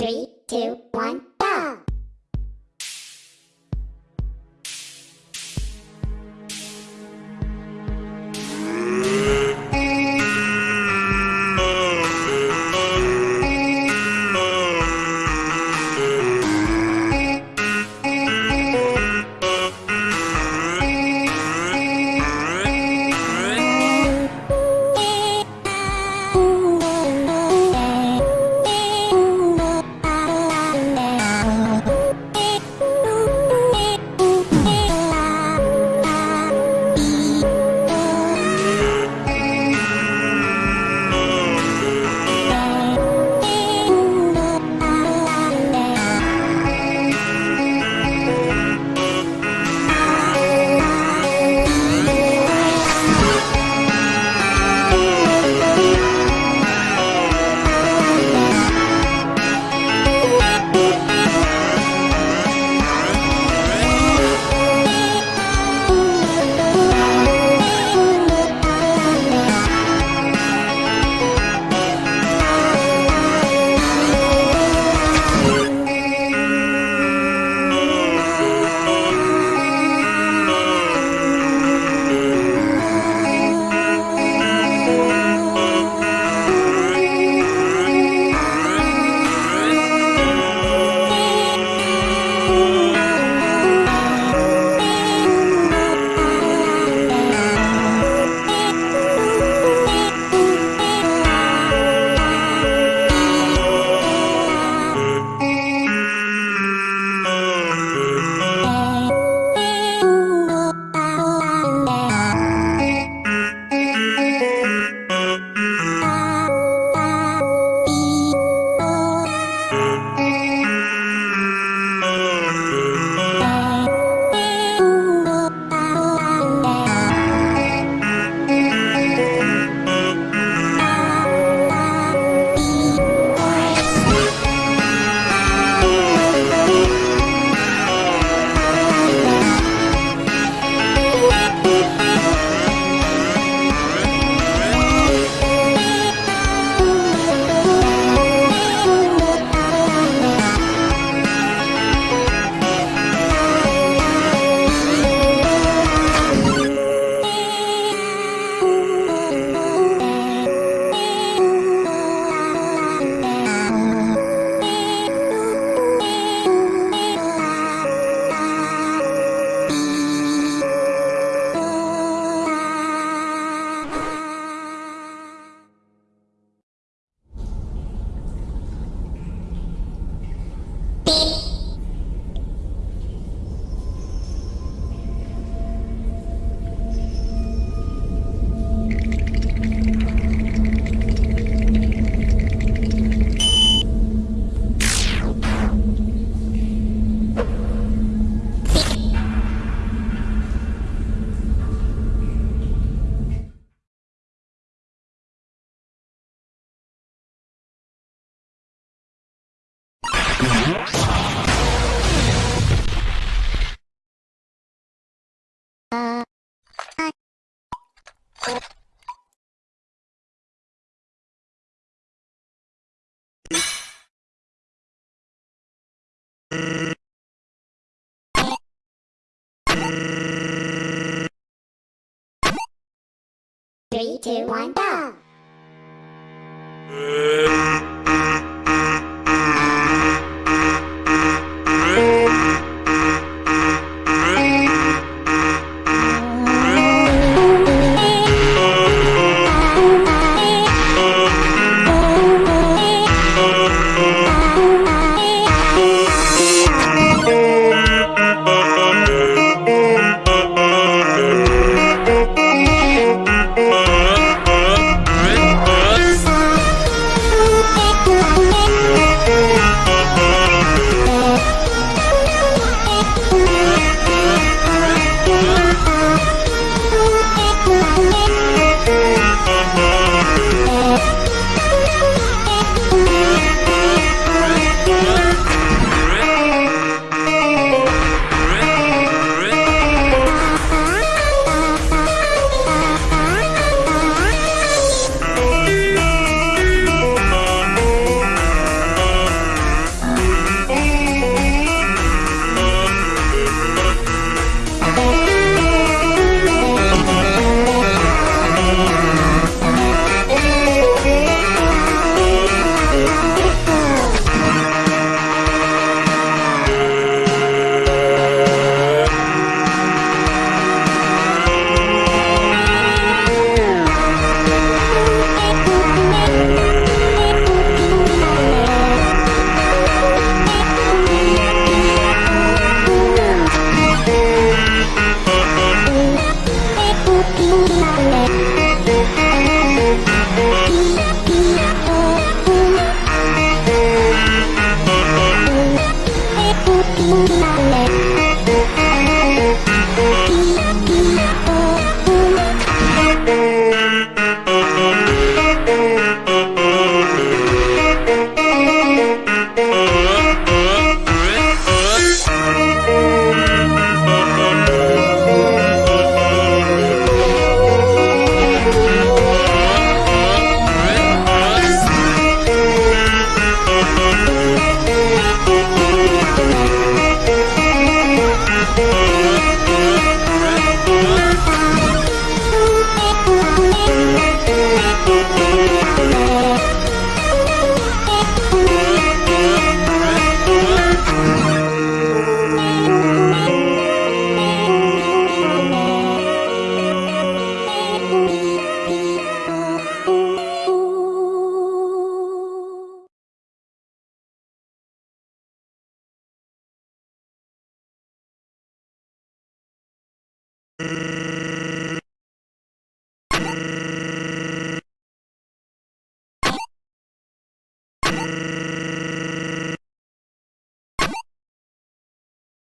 Three, two, one, Three, two, one, go!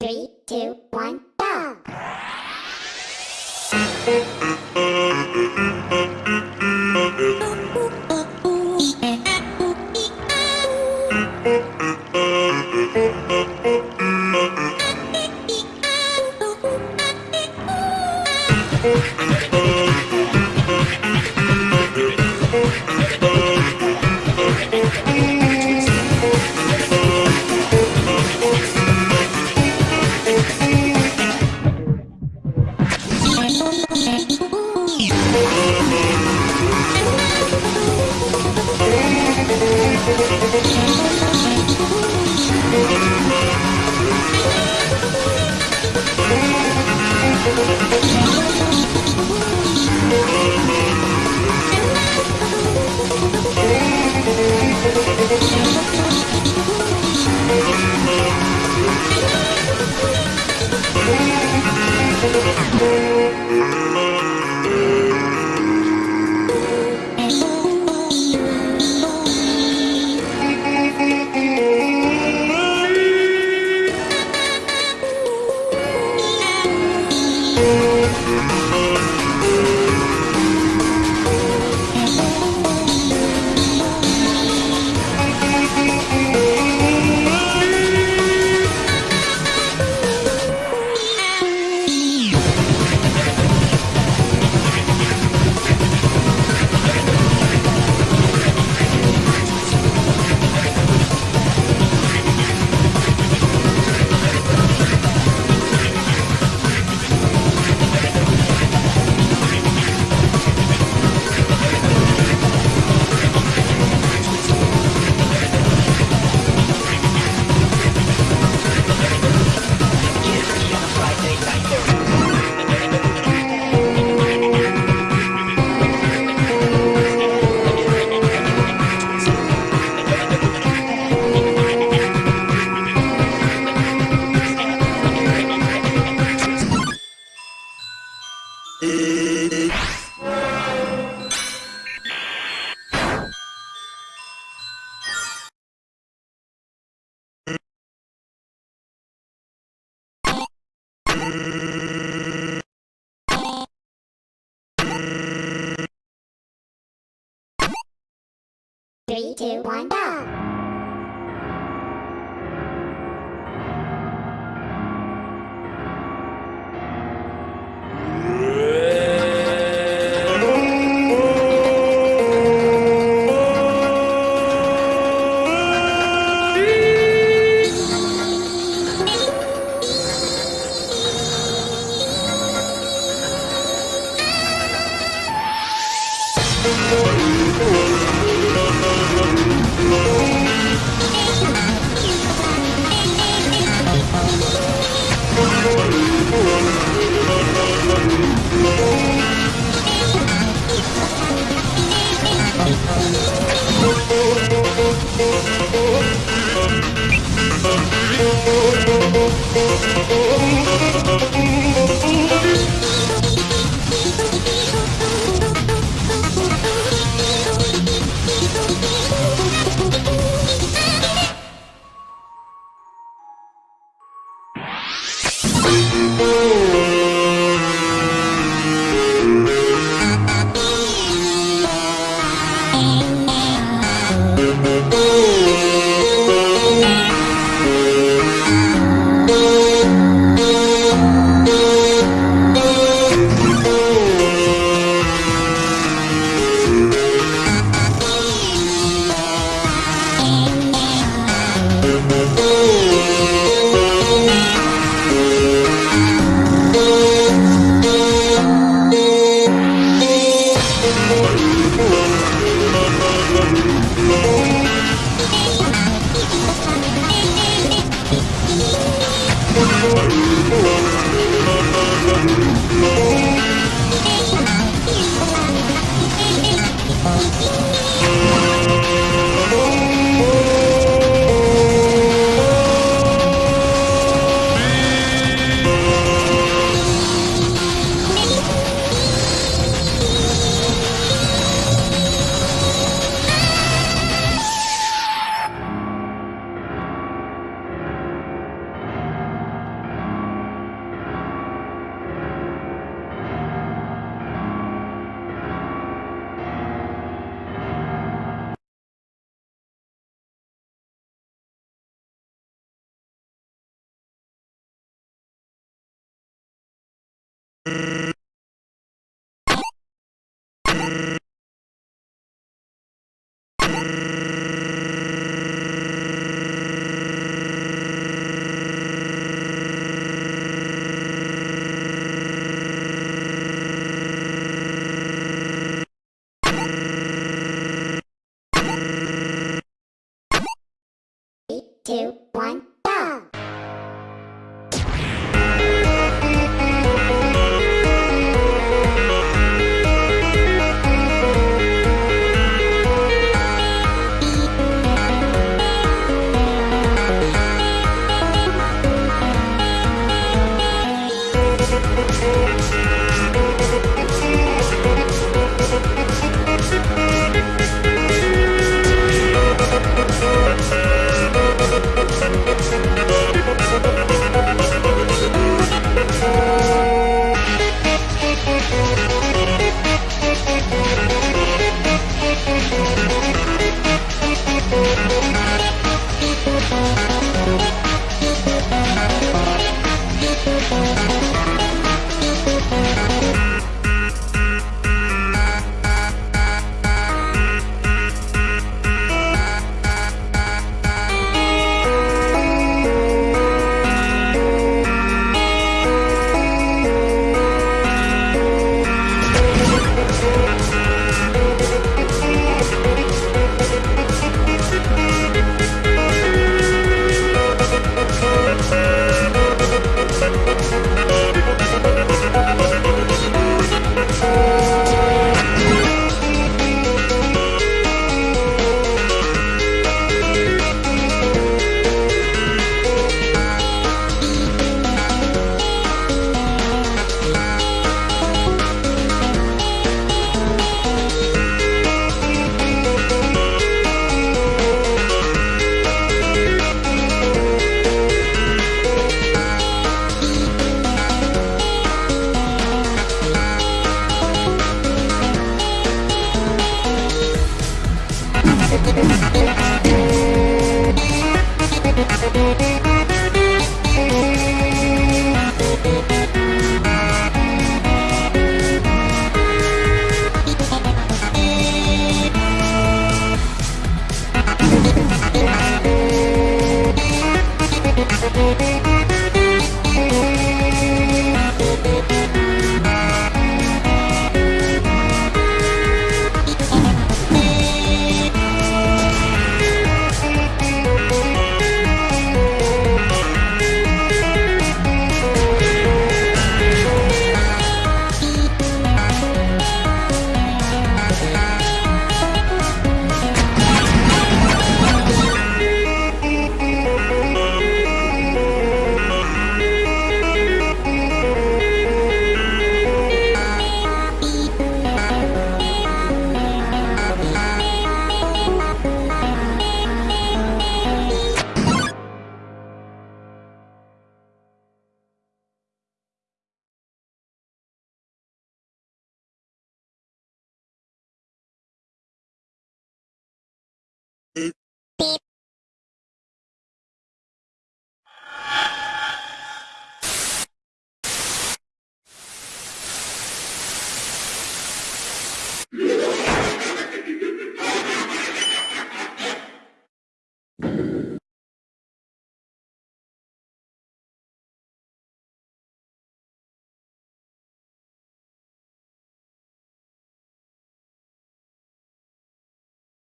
Three, two, Oh, Three, two, one, go! Oh, Brrr. Thank you. Thank you.